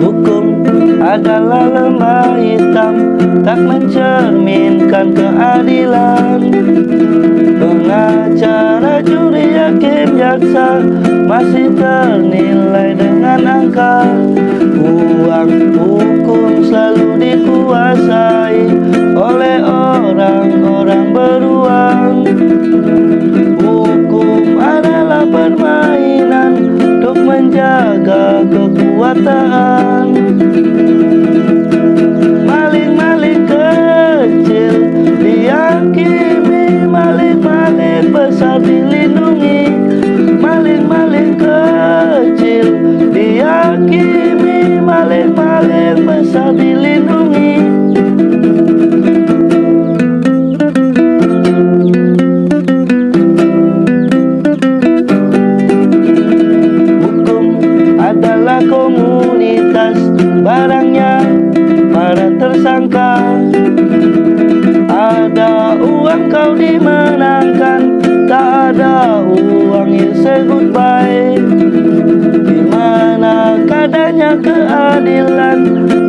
Hukum adalah lemah hitam Tak mencerminkan keadilan. Pengacara, juri, hakim, jaksa Masih ternilai dengan angka. Uang hukum selalu dikuasai kekuasaan Maling-maling kecil dihakimi Maling-maling besar dilindungi. Maling-maling kecil dihakimi Maling-maling besar dilindungi tersangka. Ada uang kau dimenangkan. Tak ada uang you say goodbye. Di mana kadanya keadilan?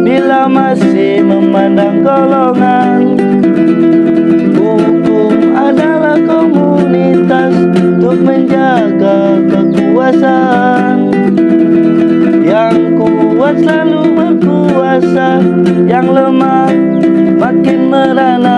Bila masih memandang golongan. Hukum adalah komunitas Untuk menjaga kekuasaan. Yang kuat selalu Yang lemah makin merana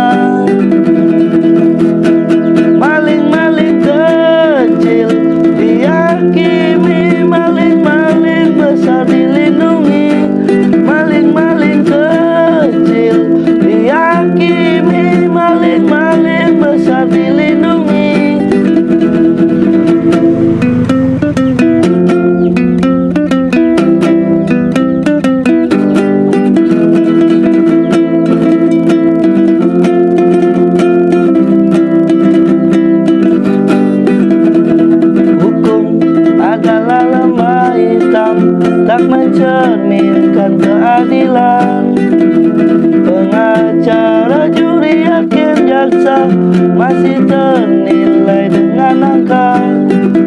ternilai dengan angka.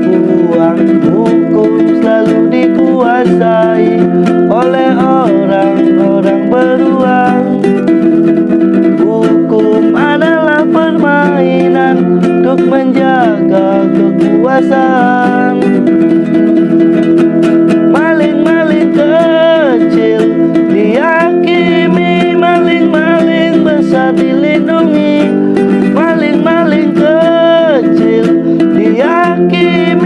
Uang hukum selalu dikuasai Oleh orang-orang beruang. Hukum adalah permainan Untuk menjaga kekuasaan que